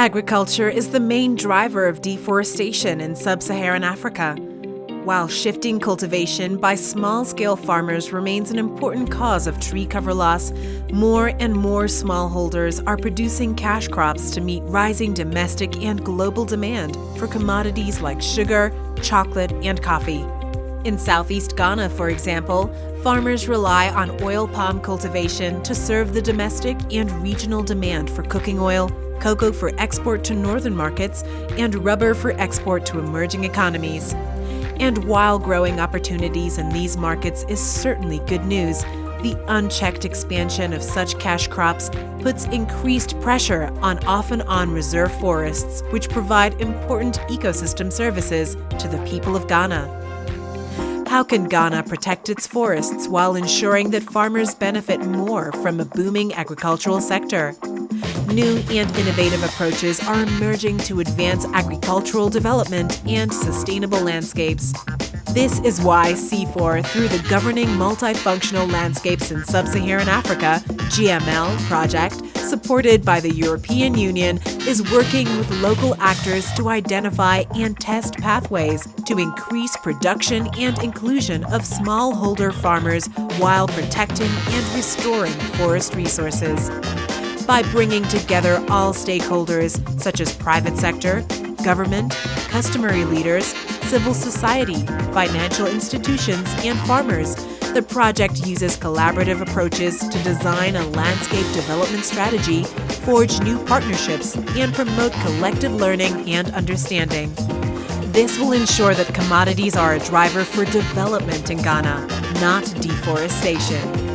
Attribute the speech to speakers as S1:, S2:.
S1: Agriculture is the main driver of deforestation in sub Saharan Africa. While shifting cultivation by small scale farmers remains an important cause of tree cover loss, more and more smallholders are producing cash crops to meet rising domestic and global demand for commodities like sugar, chocolate, and coffee. In southeast Ghana, for example, farmers rely on oil palm cultivation to serve the domestic and regional demand for cooking oil, cocoa for export to northern markets, and rubber for export to emerging economies. And while growing opportunities in these markets is certainly good news, the unchecked expansion of such cash crops puts increased pressure on off and on reserve forests, which provide important ecosystem services to the people of Ghana. How can Ghana protect its forests while ensuring that farmers benefit more from a booming agricultural sector? New and innovative approaches are emerging to advance agricultural development and sustainable landscapes. This is why CIFOR, through the Governing Multifunctional Landscapes in Sub-Saharan Africa GML project, supported by the European Union, is working with local actors to identify and test pathways to increase production and inclusion of smallholder farmers while protecting and restoring forest resources by bringing together all stakeholders, such as private sector, government, customary leaders, civil society, financial institutions, and farmers. The project uses collaborative approaches to design a landscape development strategy, forge new partnerships, and promote collective learning and understanding. This will ensure that commodities are a driver for development in Ghana, not deforestation.